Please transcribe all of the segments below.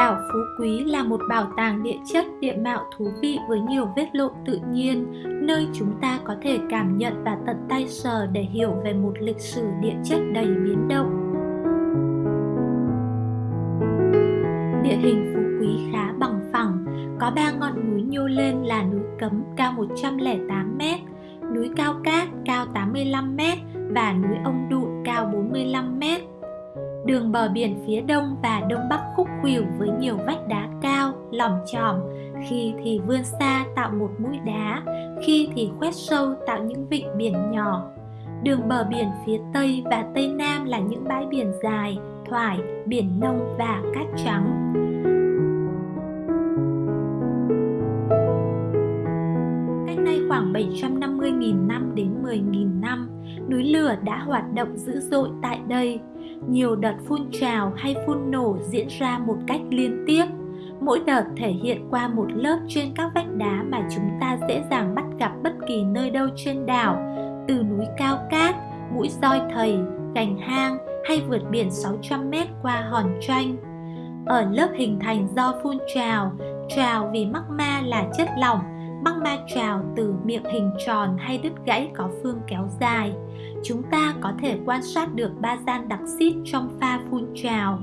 Đảo Phú Quý là một bảo tàng địa chất địa mạo thú vị với nhiều vết lộ tự nhiên, nơi chúng ta có thể cảm nhận và tận tay sờ để hiểu về một lịch sử địa chất đầy biến động. Địa hình Phú Quý khá bằng phẳng, có ba ngọn núi nhô lên là núi Cấm cao 108m, núi Cao Cát cao 85m và núi Ông Đụn cao 45m. Đường bờ biển phía đông và đông bắc khúc khuỷu với nhiều vách đá cao, lòm chòm, khi thì vươn xa tạo một mũi đá, khi thì khoét sâu tạo những vịnh biển nhỏ. Đường bờ biển phía tây và tây nam là những bãi biển dài, thoải, biển nông và cát trắng. Cách nay khoảng 750.000 năm đến 10.000 năm, núi lửa đã hoạt động dữ dội tại đây nhiều đợt phun trào hay phun nổ diễn ra một cách liên tiếp. Mỗi đợt thể hiện qua một lớp trên các vách đá mà chúng ta dễ dàng bắt gặp bất kỳ nơi đâu trên đảo, từ núi cao cát, mũi roi thầy, gành hang hay vượt biển 600 mét qua hòn tranh ở lớp hình thành do phun trào trào vì magma là chất lỏng băng ma trào từ miệng hình tròn hay đứt gãy có phương kéo dài chúng ta có thể quan sát được ba gian đặc xít trong pha phun trào.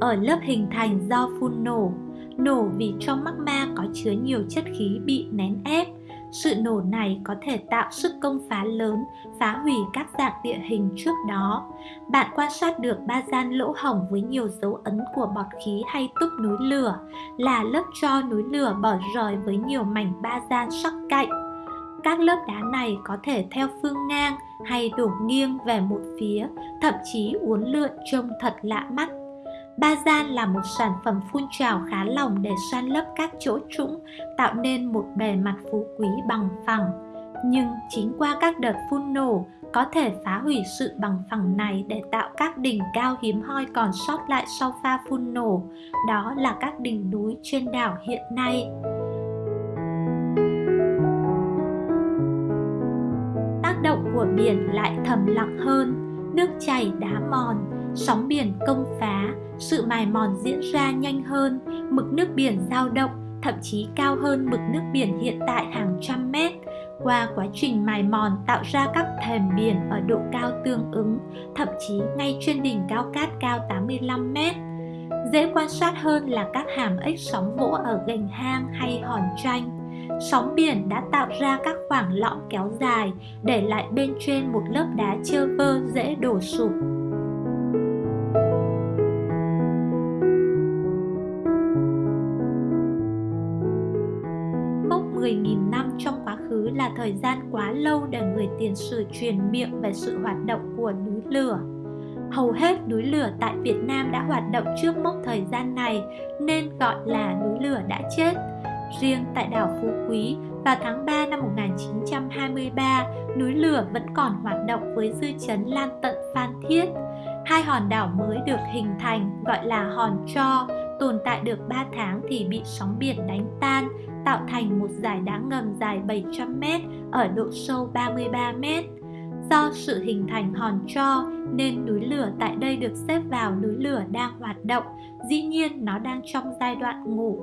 Ở lớp hình thành do phun nổ, nổ vì trong magma có chứa nhiều chất khí bị nén ép. Sự nổ này có thể tạo sức công phá lớn, phá hủy các dạng địa hình trước đó. Bạn quan sát được ba gian lỗ hổng với nhiều dấu ấn của bọt khí hay túp núi lửa, là lớp cho núi lửa bỏ rời với nhiều mảnh ba gian sắc cạnh các lớp đá này có thể theo phương ngang hay đổ nghiêng về một phía, thậm chí uốn lượn trông thật lạ mắt. Ba là một sản phẩm phun trào khá lỏng để san lấp các chỗ trũng, tạo nên một bề mặt phú quý bằng phẳng. Nhưng chính qua các đợt phun nổ có thể phá hủy sự bằng phẳng này để tạo các đỉnh cao hiếm hoi còn sót lại sau pha phun nổ, đó là các đỉnh núi trên đảo hiện nay. Tác động của biển lại thầm lặng hơn nước chảy đá mòn sóng biển công phá sự mài mòn diễn ra nhanh hơn mực nước biển dao động thậm chí cao hơn mực nước biển hiện tại hàng trăm mét qua quá trình mài mòn tạo ra các thềm biển ở độ cao tương ứng, thậm chí ngay trên đỉnh cao cát cao 85 mét. Dễ quan sát hơn là các hàm ếch sóng vỗ ở gành hang hay hòn tranh sóng biển đã tạo ra các khoảng lõm kéo dài, để lại bên trên một lớp đá trơ vơ dễ đổ sụp. 10.000 năm trong quá khứ là thời gian quá lâu để người tiền sử truyền miệng về sự hoạt động của núi lửa. Hầu hết núi lửa tại Việt Nam đã hoạt động trước mốc thời gian này nên gọi là núi lửa đã chết Riêng tại đảo Phú Quý, vào tháng 3 năm 1923, núi lửa vẫn còn hoạt động với dư chấn lan tận Phan Thiết. Hai hòn đảo mới được hình thành gọi là hòn Cho, tồn tại được 3 tháng thì bị sóng biển đánh tan, tạo thành một dải đá ngầm dài 700m ở độ sâu 33m. Do sự hình thành hòn tro nên núi lửa tại đây được xếp vào núi lửa đang hoạt động, dĩ nhiên nó đang trong giai đoạn ngủ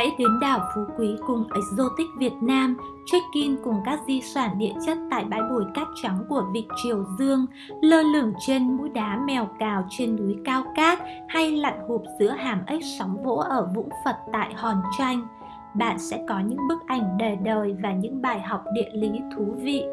Hãy đến đảo Phú Quý cùng Exotic Việt Nam, check-in cùng các di sản địa chất tại bãi bồi cát trắng của Vịnh Triều Dương, lơ lửng trên mũi đá mèo cào trên núi Cao Cát hay lặn hụp giữa hàm ếch sóng vỗ ở Vũng Phật tại Hòn Tranh. Bạn sẽ có những bức ảnh đời đời và những bài học địa lý thú vị.